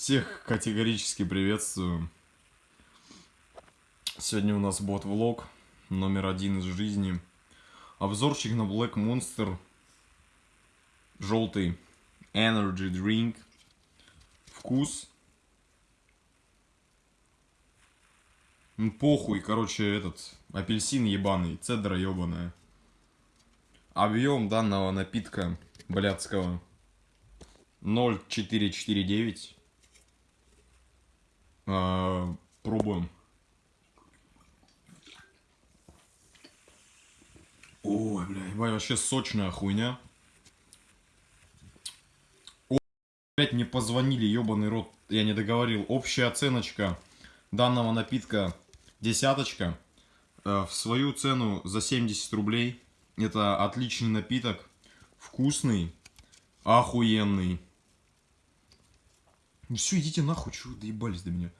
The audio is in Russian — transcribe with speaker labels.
Speaker 1: Всех категорически приветствую. Сегодня у нас бот влог номер один из жизни. Обзорчик на Black Monster. Желтый Energy Drink. Вкус. Ну, похуй, короче, этот апельсин ебаный, цедра ебаная. Объем данного напитка блядского 0,449. А, пробуем. Ой, бля, вообще сочная хуйня. О, блядь, мне позвонили, ебаный рот, я не договорил. Общая оценочка данного напитка десяточка. Э, в свою цену за 70 рублей. Это отличный напиток, вкусный, охуенный. Ну все, идите нахуй, чего доебались до меня.